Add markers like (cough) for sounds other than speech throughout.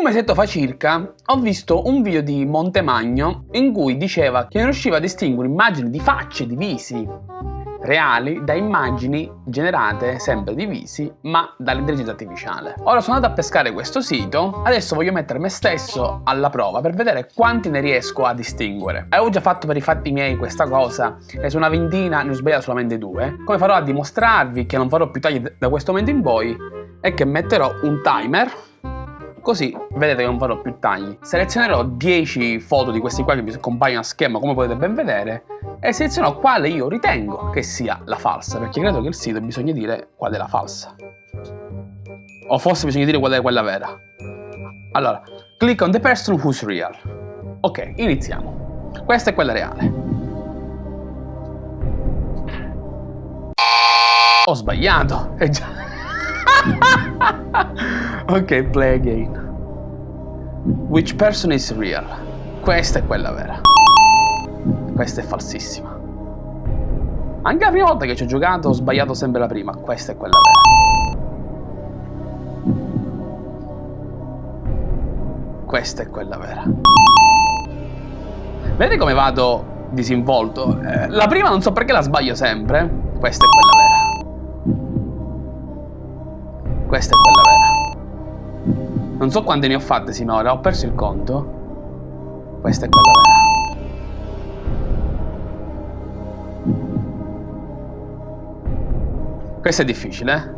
Un mesetto fa circa ho visto un video di Montemagno in cui diceva che non riusciva a distinguere immagini di facce, di visi reali da immagini generate sempre di visi ma dall'intelligenza artificiale. Ora sono andato a pescare questo sito, adesso voglio mettere me stesso alla prova per vedere quanti ne riesco a distinguere. Avevo già fatto per i fatti miei questa cosa e su una ventina ne ho sbagliato solamente due. Come farò a dimostrarvi che non farò più tagli da questo momento in poi è che metterò un timer Così vedete che non farò più tagli. Selezionerò 10 foto di questi qua che mi compaiono a schermo come potete ben vedere e selezionerò quale io ritengo che sia la falsa perché credo che il sito bisogna dire qual è la falsa. O forse bisogna dire qual è quella vera. Allora, click on the person who's real. Ok, iniziamo. Questa è quella reale. Ho sbagliato. È già... (laughs) ok, play again. Which person is real? Questa è quella vera. Questa è falsissima. Anche la prima volta che ci ho giocato ho sbagliato sempre la prima. Questa è quella vera. Questa è quella vera. Vedete come vado disinvolto? Eh, la prima non so perché la sbaglio sempre. Questa è quella vera. Questa è quella vera. Non so quante ne ho fatte sinora, ho perso il conto. Questa è quella vera. Questa è difficile, eh?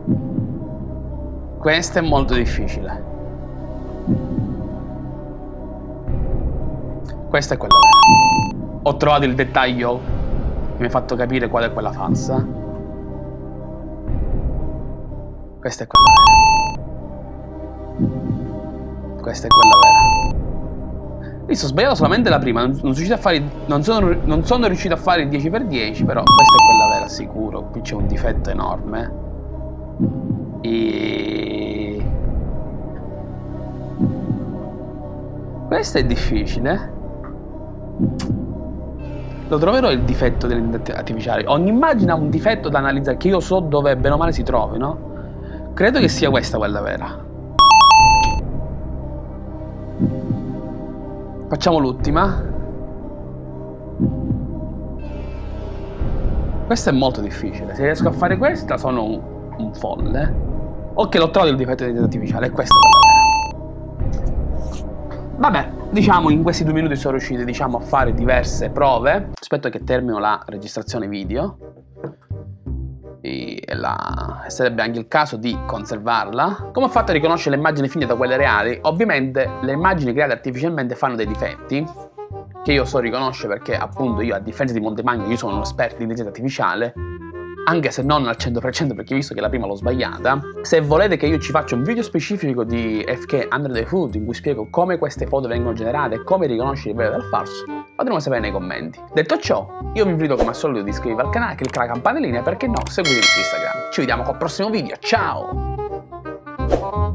Questa è molto difficile. Questa è quella vera. Ho trovato il dettaglio che mi ha fatto capire qual è quella falsa. Questa è quella vera. Questa è quella vera. Visto, ho sbagliato solamente la prima, non, non, sono, fare, non, sono, non sono riuscito a fare il 10x10, però questa è quella vera sicuro. Qui c'è un difetto enorme. E... Questo è difficile. Lo troverò il difetto dell'intelligenza artificiale. Ogni immagine ha un difetto da analizzare che io so dove bene o male si trovi, no? Credo che sia questa quella vera. Facciamo l'ultima. Questa è molto difficile. Se riesco a fare questa sono un, un folle. Ok, l'ho trovato il difetto di intelligenza artificiale. È questa quella vera. Vabbè, diciamo in questi due minuti sono riuscito diciamo, a fare diverse prove. Aspetto che termino la registrazione video la... sarebbe anche il caso di conservarla. Come ho fatto a riconoscere le immagini finite da quelle reali? Ovviamente le immagini create artificialmente fanno dei difetti che io so riconoscere perché appunto io a differenza di Montemagno io sono un esperto di intelligenza artificiale anche se non al 100% perché visto che la prima l'ho sbagliata. Se volete che io ci faccia un video specifico di FK Under the Hood in cui spiego come queste foto vengono generate e come riconoscere il vero dal falso, fatemelo sapere nei commenti. Detto ciò, io vi invito come al solito di iscrivervi al canale, cliccare la campanellina perché no, seguitemi su Instagram. Ci vediamo col prossimo video, ciao!